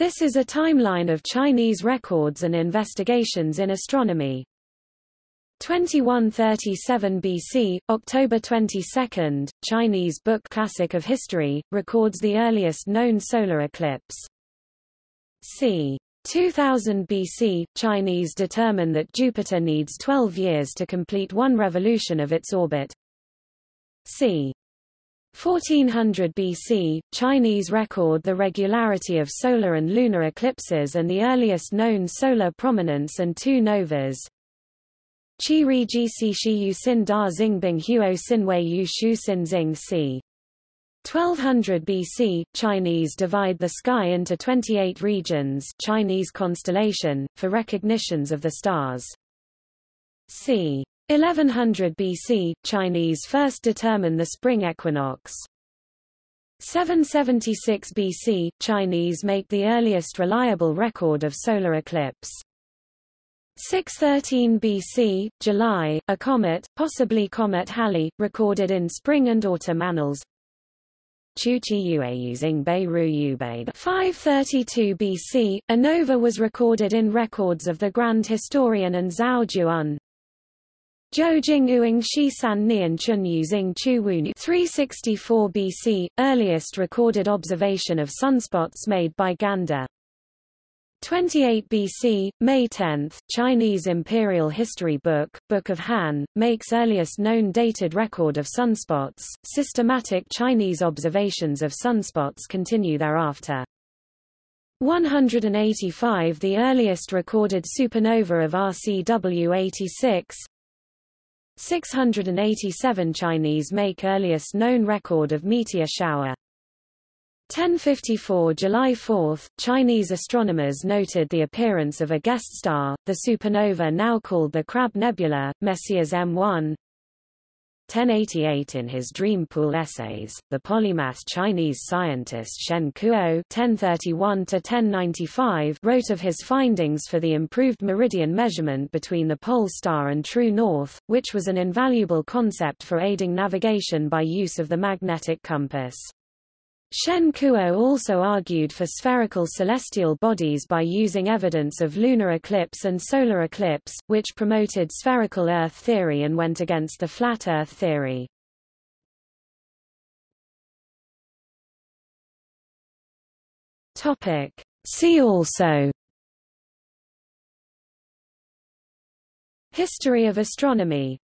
This is a timeline of Chinese records and investigations in astronomy. 2137 BC, October 22, Chinese Book Classic of History, records the earliest known solar eclipse. c. 2000 BC, Chinese determine that Jupiter needs 12 years to complete one revolution of its orbit. c. 1400 BC, Chinese record the regularity of solar and lunar eclipses and the earliest known solar prominence and two novas. Qi Ri Ji Si Shi Yu Sin Da Xingbing Huo Sin Wei Yu Shu Sin Xing Si. 1200 BC, Chinese divide the sky into 28 regions Chinese constellation, for recognitions of the stars. c. 1100 BC, Chinese first determine the spring equinox. 776 BC, Chinese make the earliest reliable record of solar eclipse. 613 BC, July, a comet, possibly Comet Halley, recorded in spring and autumn annals. Chuchi Yue using Beirut Yubei 532 BC, a nova was recorded in records of the Grand Historian and Zuo Zhuan. Zhou Jing Uing Shi San Nian Chun using Chu Wu 364 BC, earliest recorded observation of sunspots made by Gan De. 28 BC, May 10, Chinese Imperial History Book, Book of Han, makes earliest known dated record of sunspots. Systematic Chinese observations of sunspots continue thereafter. 185 The earliest recorded supernova of RCW 86 687 Chinese make earliest known record of meteor shower 1054 July 4, Chinese astronomers noted the appearance of a guest star, the supernova now called the Crab Nebula, Messiers M1. 1088 In his Dream Pool essays, the polymath Chinese scientist Shen Kuo (1031–1095) wrote of his findings for the improved meridian measurement between the pole star and true north, which was an invaluable concept for aiding navigation by use of the magnetic compass. Shen Kuo also argued for spherical celestial bodies by using evidence of lunar eclipse and solar eclipse, which promoted spherical Earth theory and went against the flat Earth theory. See also History of astronomy